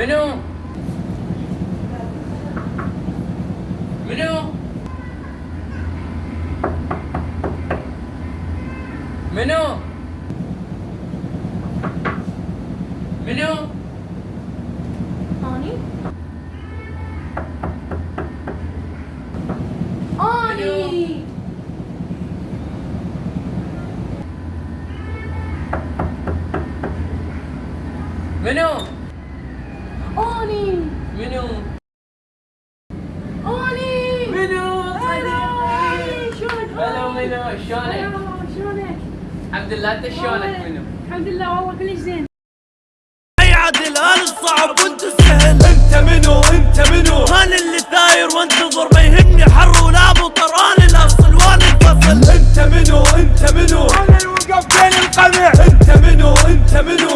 Menü. Menü. Menü. Menü. Ani. Ani. Menü. Menü. اني منو؟ اني منو؟ هلا شلونك هلا منو؟ شلونك؟ الحمد لله أنت شلونك منو؟ الحمد لله والله كلش زين. أي عادل أنا الصعب وأنت السهل أنت منو؟ أنت منو؟ أنا اللي ثاير وانتظر ما يهمني حر ولا مطر؟ أنا الأصل وأنا الفصل. أنت منو؟ أنت منو؟ أنا الوقف بين القمع. أنت منو؟ أنت منو؟